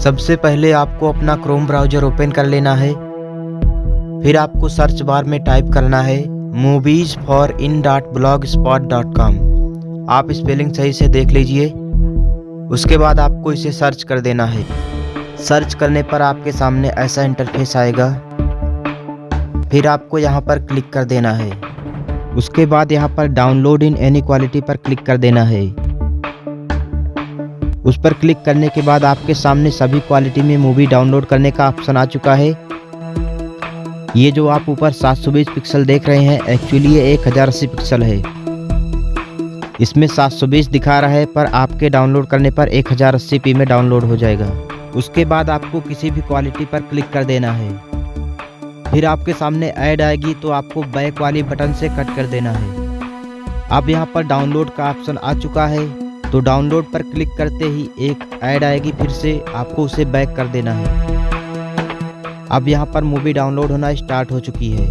सबसे पहले आपको अपना क्रोम ब्राउज़र ओपन कर लेना है। फिर आपको सर्च बार में टाइप करना है movies for in dot blog spot dot com आप स्पेलिंग सही से देख लीजिए। उसके बाद आपको इसे सर्च कर देना है। सर्च करने पर आपके सामने ऐसा इंटरफेस आएगा। फिर आपको यहाँ पर क्लिक कर देना है। उसके बाद यहाँ पर डाउनलोड इन एनी क्वालिटी पर क्लिक कर देना है। उस पर क्लिक करने के बाद आपके सामने सभी क्वालिटी में मूवी डाउनलोड करने का ऑप्शन आ चुका है। ये जो आप ऊपर 720 पिक्सल देख रहे हैं एक्चुअली ये एक हज़ार अस्सी पिक्सल है। इसमें 720 दिखा रहा है, पर आपके डाउनलोड करने पर एक हज़ार अस्सी पी में डाउनलोड हो जाएगा। उसके बाद आपको किसी भी क्वालिटी पर क्लिक कर देना है। फिर आपके सामने ऐड आएगी तो आपको बैक वाली बटन से कट कर देना है। अब यहाँ पर डाउनलोड का ऑप्शन आ चुका है। तो डाउनलोड पर क्लिक करते ही एक ऐड आएगी, फिर से आपको उसे बैक कर देना है। अब यहाँ पर मूवी डाउनलोड होना स्टार्ट हो चुकी है।